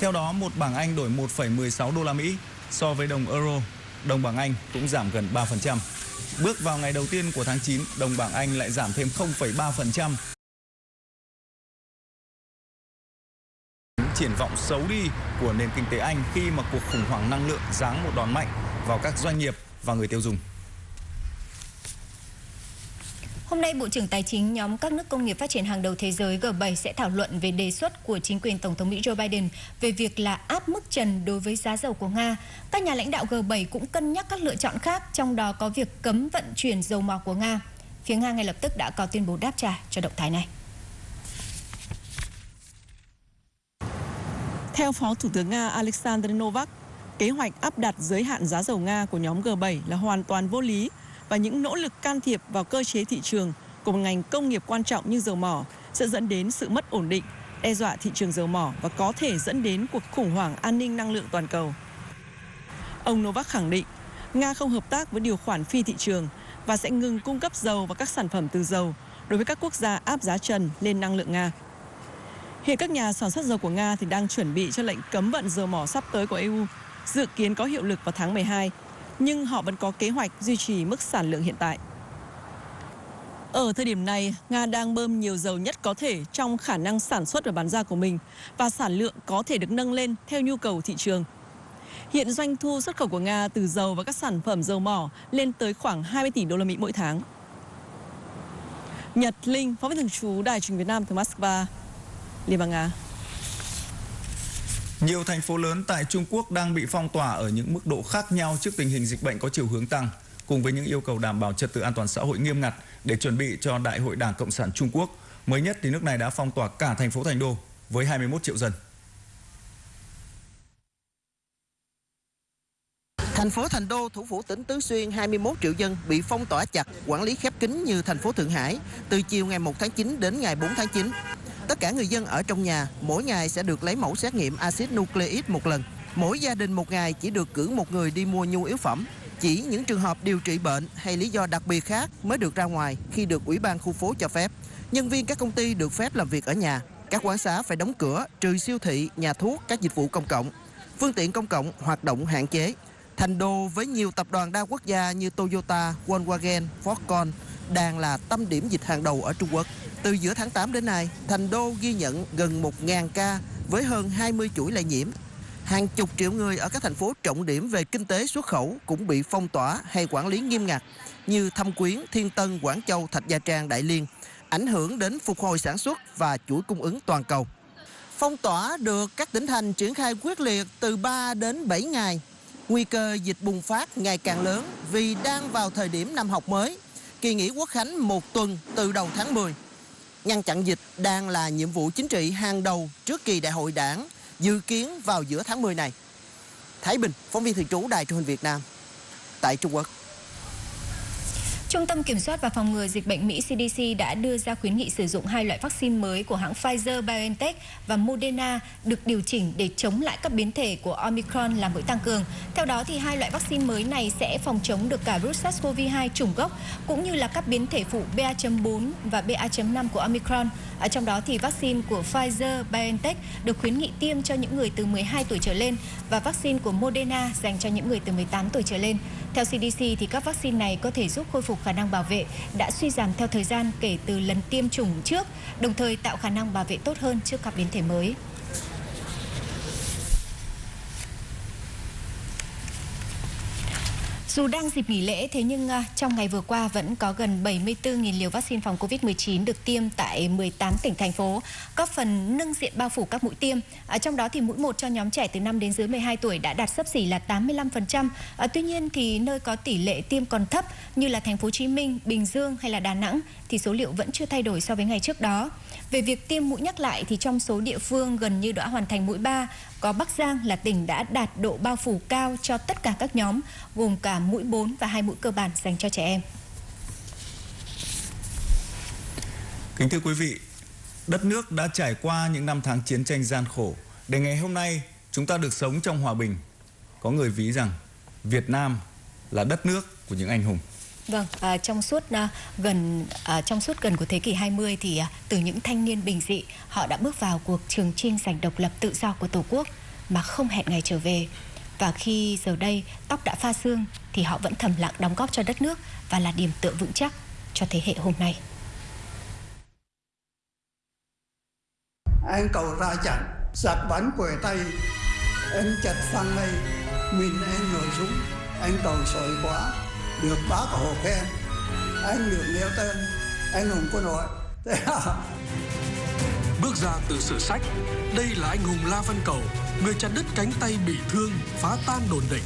Theo đó, một bảng Anh đổi 1,16 đô la Mỹ so với đồng euro, đồng bảng Anh cũng giảm gần 3%. Bước vào ngày đầu tiên của tháng 9, đồng bảng Anh lại giảm thêm 0,3%. Triển vọng xấu đi của nền kinh tế Anh khi mà cuộc khủng hoảng năng lượng giáng một đòn mạnh vào các doanh nghiệp và người tiêu dùng. Hôm nay, Bộ trưởng Tài chính nhóm các nước công nghiệp phát triển hàng đầu thế giới G7 sẽ thảo luận về đề xuất của chính quyền Tổng thống Mỹ Joe Biden về việc là áp mức trần đối với giá dầu của Nga. Các nhà lãnh đạo G7 cũng cân nhắc các lựa chọn khác, trong đó có việc cấm vận chuyển dầu mỏ của Nga. Phía Nga ngay lập tức đã có tuyên bố đáp trả cho động thái này. Theo Phó Thủ tướng Nga Alexander Novak, kế hoạch áp đặt giới hạn giá dầu Nga của nhóm G7 là hoàn toàn vô lý và những nỗ lực can thiệp vào cơ chế thị trường của một ngành công nghiệp quan trọng như dầu mỏ sẽ dẫn đến sự mất ổn định, đe dọa thị trường dầu mỏ và có thể dẫn đến cuộc khủng hoảng an ninh năng lượng toàn cầu. Ông Novak khẳng định, Nga không hợp tác với điều khoản phi thị trường và sẽ ngừng cung cấp dầu và các sản phẩm từ dầu đối với các quốc gia áp giá trần lên năng lượng Nga. Hiện các nhà sản xuất dầu của Nga thì đang chuẩn bị cho lệnh cấm vận dầu mỏ sắp tới của EU, dự kiến có hiệu lực vào tháng 12 nhưng họ vẫn có kế hoạch duy trì mức sản lượng hiện tại. Ở thời điểm này, Nga đang bơm nhiều dầu nhất có thể trong khả năng sản xuất và bán ra của mình và sản lượng có thể được nâng lên theo nhu cầu thị trường. Hiện doanh thu xuất khẩu của Nga từ dầu và các sản phẩm dầu mỏ lên tới khoảng 20 tỷ đô la Mỹ mỗi tháng. Nhật Linh, phóng viên thường trú Đài truyền Việt Nam từ Moscow, Liên bang Nga. Nhiều thành phố lớn tại Trung Quốc đang bị phong tỏa ở những mức độ khác nhau trước tình hình dịch bệnh có chiều hướng tăng, cùng với những yêu cầu đảm bảo trật tự an toàn xã hội nghiêm ngặt để chuẩn bị cho Đại hội Đảng Cộng sản Trung Quốc. Mới nhất thì nước này đã phong tỏa cả thành phố Thành Đô với 21 triệu dân. Thành phố Thành Đô, thủ phủ tỉnh Tứ Xuyên, 21 triệu dân bị phong tỏa chặt, quản lý khép kín như thành phố Thượng Hải từ chiều ngày 1 tháng 9 đến ngày 4 tháng 9. Tất cả người dân ở trong nhà mỗi ngày sẽ được lấy mẫu xét nghiệm axit nucleic một lần. Mỗi gia đình một ngày chỉ được cử một người đi mua nhu yếu phẩm. Chỉ những trường hợp điều trị bệnh hay lý do đặc biệt khác mới được ra ngoài khi được ủy ban khu phố cho phép. Nhân viên các công ty được phép làm việc ở nhà. Các quán xá phải đóng cửa, trừ siêu thị, nhà thuốc, các dịch vụ công cộng. Phương tiện công cộng hoạt động hạn chế. Thành đô với nhiều tập đoàn đa quốc gia như Toyota, Volkswagen, Foxconn đang là tâm điểm dịch hàng đầu ở Trung Quốc. Từ giữa tháng 8 đến nay, Thành Đô ghi nhận gần 1.000 ca với hơn 20 chuỗi lây nhiễm. Hàng chục triệu người ở các thành phố trọng điểm về kinh tế xuất khẩu cũng bị phong tỏa hay quản lý nghiêm ngặt như Thâm Quyến, Thiên Tân, Quảng Châu, Thạch Gia Trang, Đại Liên, ảnh hưởng đến phục hồi sản xuất và chuỗi cung ứng toàn cầu. Phong tỏa được các tỉnh thành triển khai quyết liệt từ 3 đến 7 ngày. Nguy cơ dịch bùng phát ngày càng lớn vì đang vào thời điểm năm học mới, kỳ nghỉ quốc khánh một tuần từ đầu tháng 10. Ngăn chặn dịch đang là nhiệm vụ chính trị hàng đầu trước kỳ đại hội đảng dự kiến vào giữa tháng 10 này. Thái Bình, phóng viên thường trú Đài truyền hình Việt Nam tại Trung Quốc. Trung tâm Kiểm soát và Phòng ngừa Dịch bệnh Mỹ CDC đã đưa ra khuyến nghị sử dụng hai loại vaccine mới của hãng Pfizer-BioNTech và Moderna được điều chỉnh để chống lại các biến thể của Omicron là mũi tăng cường. Theo đó, thì hai loại vaccine mới này sẽ phòng chống được cả virus SARS-CoV-2 chủng gốc cũng như là các biến thể phụ BA.4 và BA.5 của Omicron. Ở trong đó thì vaccine của Pfizer-BioNTech được khuyến nghị tiêm cho những người từ 12 tuổi trở lên và vaccine của Moderna dành cho những người từ 18 tuổi trở lên. Theo CDC thì các vaccine này có thể giúp khôi phục khả năng bảo vệ đã suy giảm theo thời gian kể từ lần tiêm chủng trước, đồng thời tạo khả năng bảo vệ tốt hơn trước các biến thể mới. Dù đang dịp nghỉ lễ, thế nhưng à, trong ngày vừa qua vẫn có gần 74.000 liều vaccine phòng COVID-19 được tiêm tại 18 tỉnh, thành phố, góp phần nâng diện bao phủ các mũi tiêm. À, trong đó thì mũi 1 cho nhóm trẻ từ 5 đến dưới 12 tuổi đã đạt sấp xỉ là 85%. À, tuy nhiên thì nơi có tỷ lệ tiêm còn thấp như là thành phố Hồ Chí Minh, Bình Dương hay là Đà Nẵng thì số liệu vẫn chưa thay đổi so với ngày trước đó. Về việc tiêm mũi nhắc lại thì trong số địa phương gần như đã hoàn thành mũi 3, có Bắc Giang là tỉnh đã đạt độ bao phủ cao cho tất cả các nhóm, gồm cả mũi 4 và hai mũi cơ bản dành cho trẻ em. Kính thưa quý vị, đất nước đã trải qua những năm tháng chiến tranh gian khổ. Để ngày hôm nay chúng ta được sống trong hòa bình. Có người ví rằng Việt Nam là đất nước của những anh hùng. Vâng, à, trong suốt à, gần à, trong suốt gần của thế kỷ 20 thì à, từ những thanh niên bình dị, họ đã bước vào cuộc trường chinh giành độc lập tự do của Tổ quốc mà không hẹn ngày trở về. Và khi giờ đây tóc đã pha xương thì họ vẫn thầm lặng đóng góp cho đất nước và là điểm tựa vững chắc cho thế hệ hôm nay. Anh cầu ra chẳng, giặc bắn quẻ tay, anh chặt phăng mây, mình anh nổi súng, anh cầu sợi quá, được bác hồ khen, anh được nêu tên, anh hùng quân đội. Thế à? Bước ra từ sử sách, đây là anh hùng La Văn Cầu, người chặt đứt cánh tay bị thương, phá tan đồn địch.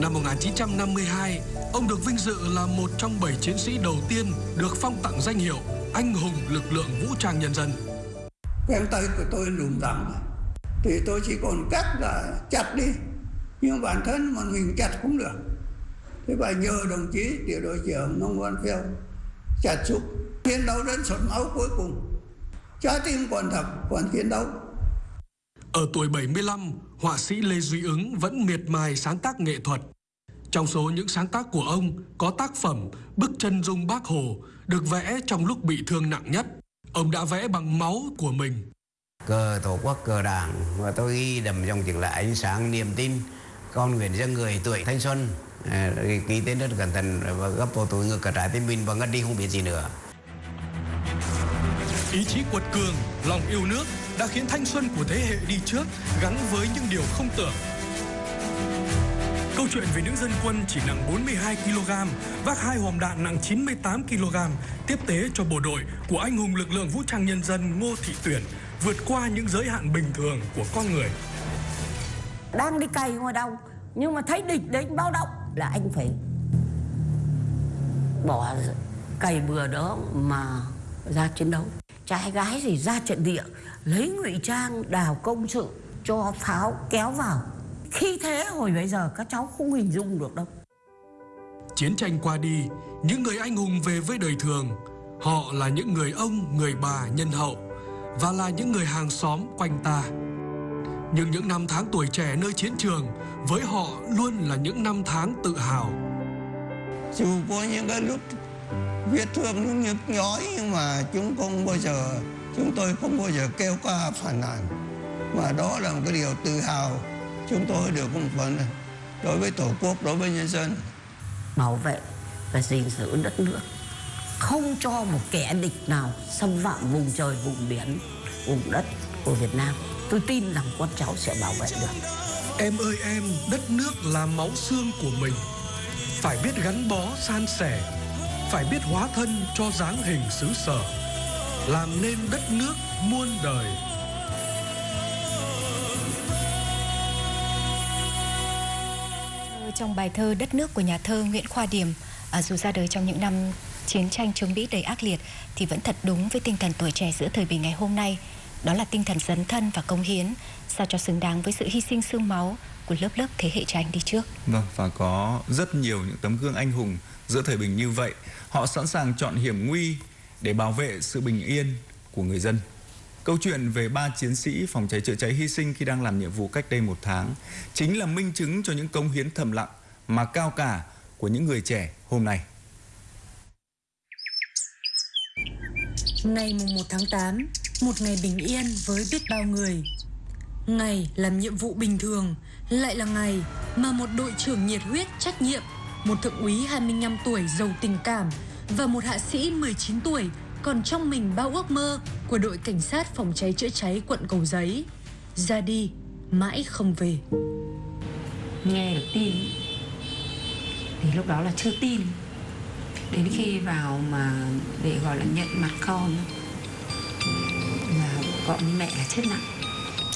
Năm 1952, ông được vinh dự là một trong bảy chiến sĩ đầu tiên được phong tặng danh hiệu Anh hùng lực lượng vũ trang nhân dân. Cánh tay của tôi lùm tắm, thì tôi chỉ còn cách là chặt đi. Nhưng bản thân mà mình chặt cũng được. Thế và nhờ đồng chí tiểu đội trưởng Nông Văn Phiêu chặt giúp chiến đấu đến sọt máu cuối cùng. Trái tim còn thập, còn chiến đấu. Ở tuổi 75, họa sĩ Lê Duy Ứng vẫn miệt mài sáng tác nghệ thuật. Trong số những sáng tác của ông có tác phẩm Bức chân dung bác Hồ được vẽ trong lúc bị thương nặng nhất. Ông đã vẽ bằng máu của mình. Cờ Tổ quốc, cờ Đảng và tôi ghi đầm trong chữ là ánh sáng niềm tin con nguyện cho người tuổi thanh xuân ký tên rất cẩn thận và gấp vào túi ngực cả trái tim mình và ngất đi không biết gì nữa Ý chí quật cường, lòng yêu nước đã khiến thanh xuân của thế hệ đi trước gắn với những điều không tưởng. Câu chuyện về nữ dân quân chỉ nặng 42 kg, vác hai hòm đạn nặng 98 kg, tiếp tế cho bộ đội của anh hùng lực lượng vũ trang nhân dân Ngô Thị Tuyển vượt qua những giới hạn bình thường của con người. Đang đi cày ngoài đâu nhưng mà thấy địch đến báo động là anh phải bỏ cày bừa đó mà ra chiến đấu trai gái thì ra trận địa lấy ngụy trang đào công sự cho pháo kéo vào khi thế hồi bây giờ các cháu không hình dung được đâu Chiến tranh qua đi, những người anh hùng về với đời thường. Họ là những người ông, người bà nhân hậu và là những người hàng xóm quanh ta. Nhưng những năm tháng tuổi trẻ nơi chiến trường với họ luôn là những năm tháng tự hào. Dù có những cái lúc vết thương nó nhức nhói nhưng mà chúng không bao giờ chúng tôi không bao giờ kêu ca phản nàn. Mà đó là một cái điều tự hào. Chúng tôi được một phần đối với tổ quốc đối với nhân dân. Bảo vệ và gìn giữ đất nước. Không cho một kẻ địch nào xâm phạm vùng trời vùng biển vùng đất của Việt Nam tôi tin rằng con cháu sẽ bảo vệ được Em ơi em, đất nước là máu xương của mình. Phải biết gắn bó san sẻ, phải biết hóa thân cho dáng hình xứ sở, làm nên đất nước muôn đời. Trong bài thơ Đất nước của nhà thơ Nguyễn Khoa Điểm, à, dù ra đời trong những năm chiến tranh chống Mỹ đầy ác liệt thì vẫn thật đúng với tinh thần tuổi trẻ giữa thời bình ngày hôm nay. Đó là tinh thần dấn thân và công hiến, sao cho xứng đáng với sự hy sinh xương máu của lớp lớp thế hệ cha anh đi trước. Vâng, và có rất nhiều những tấm gương anh hùng giữa thời bình như vậy. Họ sẵn sàng chọn hiểm nguy để bảo vệ sự bình yên của người dân. Câu chuyện về ba chiến sĩ phòng cháy chữa cháy hy sinh khi đang làm nhiệm vụ cách đây một tháng chính là minh chứng cho những công hiến thầm lặng mà cao cả của những người trẻ hôm nay. Ngày mùng 1 tháng 8, một ngày bình yên với biết bao người. Ngày làm nhiệm vụ bình thường, lại là ngày mà một đội trưởng nhiệt huyết trách nhiệm một thượng úy 25 tuổi giàu tình cảm và một hạ sĩ 19 tuổi còn trong mình bao ước mơ của đội cảnh sát phòng cháy chữa cháy quận Cầu Giấy. Ra đi, mãi không về. Nghe được tin thì lúc đó là chưa tin. Đến khi vào mà để gọi là nhận mặt con gọi như mẹ là chết nặng.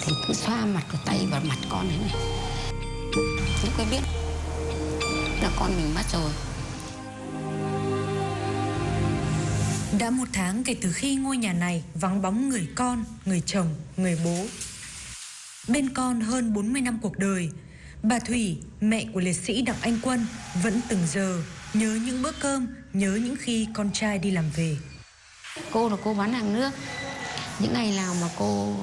Thì cứ xoa mặt của tay vào mặt con ấy này. Lúc ấy biết là con mình mất rồi. Đã một tháng kể từ khi ngôi nhà này vắng bóng người con, người chồng, người bố. Bên con hơn 40 năm cuộc đời, bà Thủy, mẹ của liệt sĩ Đặng Anh Quân, vẫn từng giờ nhớ những bữa cơm, nhớ những khi con trai đi làm về. Cô là cô bán hàng nước. Những ngày nào mà cô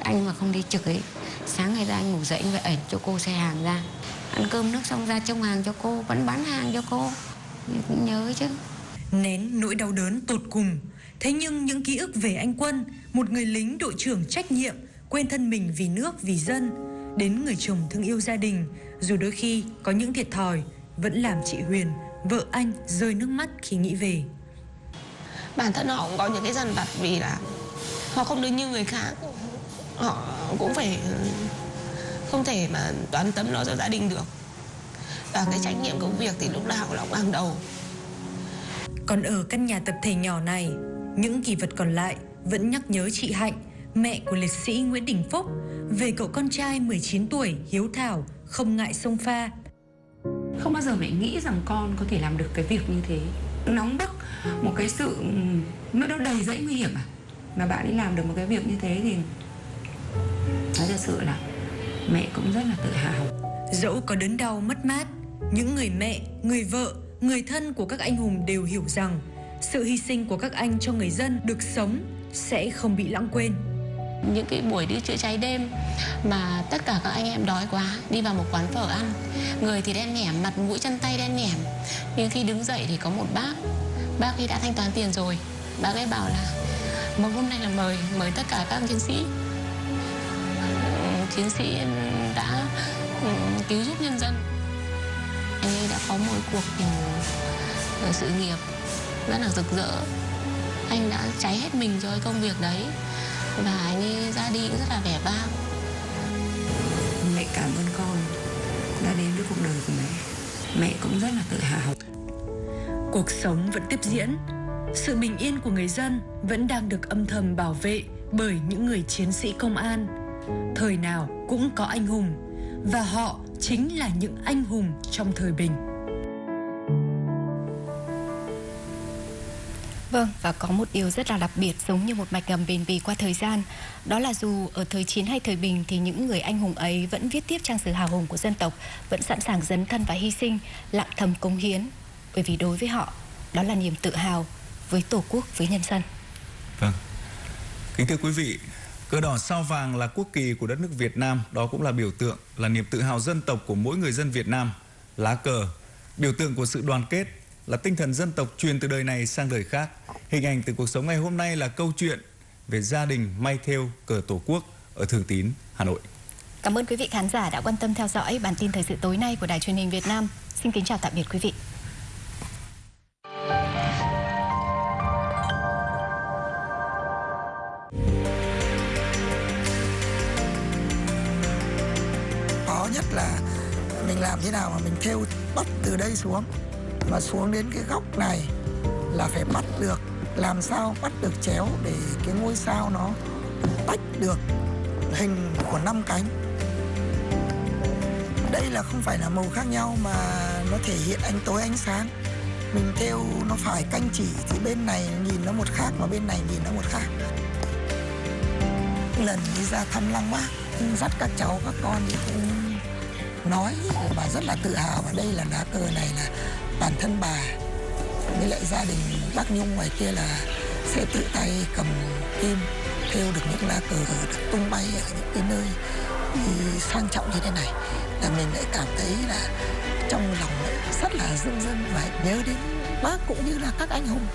anh mà không đi trực ấy, sáng ngày ra anh ngủ dậy anh phải ẩn cho cô xe hàng ra. Ăn cơm nước xong ra trông hàng cho cô, vẫn bán hàng cho cô. Cũng nhớ chứ. Nén nỗi đau đớn tột cùng Thế nhưng những ký ức về anh Quân Một người lính đội trưởng trách nhiệm Quên thân mình vì nước, vì dân Đến người chồng thương yêu gia đình Dù đôi khi có những thiệt thòi Vẫn làm chị Huyền, vợ anh rơi nước mắt khi nghĩ về Bản thân họ cũng có những cái dằn vặt Vì là họ không được như người khác Họ cũng phải Không thể mà toàn tâm lo cho gia đình được Và cái trách nhiệm công việc thì lúc nào cũng là hàng đầu còn ở căn nhà tập thể nhỏ này, những kỳ vật còn lại vẫn nhắc nhớ chị Hạnh, mẹ của liệt sĩ Nguyễn Đình Phúc, về cậu con trai 19 tuổi hiếu thảo, không ngại sông pha. Không bao giờ mẹ nghĩ rằng con có thể làm được cái việc như thế. Nóng bức, một cái sự nó nó đầy dẫy nguy hiểm à. Mà bạn ấy làm được một cái việc như thế thì nói thật sự là mẹ cũng rất là tự hào. Dẫu có đớn đau mất mát, những người mẹ, người vợ người thân của các anh hùng đều hiểu rằng sự hy sinh của các anh cho người dân được sống sẽ không bị lãng quên. Những cái buổi đi chữa cháy đêm mà tất cả các anh em đói quá đi vào một quán phở ăn. Người thì đen nhẻm, mặt mũi chân tay đen nhẻm. Nhưng khi đứng dậy thì có một bác, bác ấy đã thanh toán tiền rồi. Bác ấy bảo là một hôm nay là mời, mời tất cả các chiến sĩ. Chiến sĩ đã ừ, cứu giúp nhân dân. Anh ấy đã có một cuộc uh, sự nghiệp rất là rực rỡ. Anh đã cháy hết mình cho cái công việc đấy và anh ấy ra đi cũng rất là vẻ vang. Mẹ cảm ơn con đã đến với cuộc đời của mẹ. Mẹ cũng rất là tự hào. Cuộc sống vẫn tiếp diễn sự bình yên của người dân vẫn đang được âm thầm bảo vệ bởi những người chiến sĩ công an thời nào cũng có anh hùng và họ chính là những anh hùng trong thời bình. Vâng, và có một điều rất là đặc biệt giống như một mạch ngầm bền bỉ qua thời gian. Đó là dù ở thời chiến hay thời bình thì những người anh hùng ấy vẫn viết tiếp trang sử hào hùng của dân tộc, vẫn sẵn sàng dấn thân và hy sinh, lặng thầm cống hiến. Bởi vì đối với họ, đó là niềm tự hào với Tổ quốc, với nhân dân. Vâng. Kính thưa quý vị, Cờ đỏ sao vàng là quốc kỳ của đất nước Việt Nam, đó cũng là biểu tượng, là niềm tự hào dân tộc của mỗi người dân Việt Nam. Lá cờ, biểu tượng của sự đoàn kết, là tinh thần dân tộc truyền từ đời này sang đời khác. Hình ảnh từ cuộc sống ngày hôm nay là câu chuyện về gia đình may thêu cờ Tổ quốc ở Thường Tín, Hà Nội. Cảm ơn quý vị khán giả đã quan tâm theo dõi bản tin thời sự tối nay của Đài truyền hình Việt Nam. Xin kính chào tạm biệt quý vị. Mình làm thế nào mà mình theo bắt từ đây xuống? Mà xuống đến cái góc này là phải bắt được, làm sao bắt được chéo để cái ngôi sao nó tách được hình của năm cánh? Đây là không phải là màu khác nhau mà nó thể hiện ánh tối, ánh sáng. Mình theo nó phải canh chỉ thì bên này nhìn nó một khác mà bên này nhìn nó một khác. Lần đi ra thăm lăng bác, dắt các cháu, các con thì cũng nói và rất là tự hào. Và đây là lá cờ này là bản thân bà với lại gia đình bác Nhung ngoài kia là sẽ tự tay cầm kim theo được những lá cờ được tung bay ở những cái nơi sang trọng như thế này. Là mình lại cảm thấy là trong lòng rất là dưng dưng và nhớ đến bác cũng như là các anh hùng.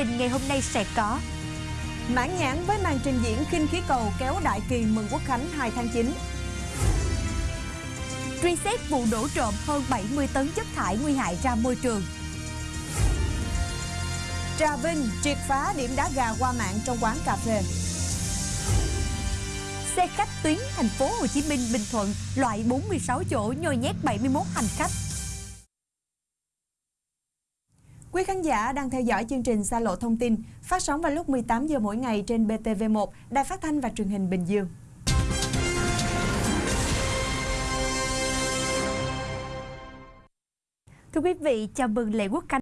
Trình ngày hôm nay sẽ có. Mãn nhãn với màn trình diễn khinh khí cầu kéo đại kỳ mừng quốc khánh 2 tháng 9 Truy xét vụ đổ trộm hơn 70 tấn chất thải nguy hại ra môi trường. Trà Vinh triệt phá điểm đá gà qua mạng trong quán cà phê. Xe khách tuyến thành phố Hồ Chí Minh Bình Thuận loại 46 chỗ nhồi nhét 71 hành khách Quý khán giả đang theo dõi chương trình Xa lộ thông tin, phát sóng vào lúc 18 giờ mỗi ngày trên BTV1, Đài Phát thanh và Truyền hình Bình Dương. Thưa quý vị, chào mừng lễ quốc khánh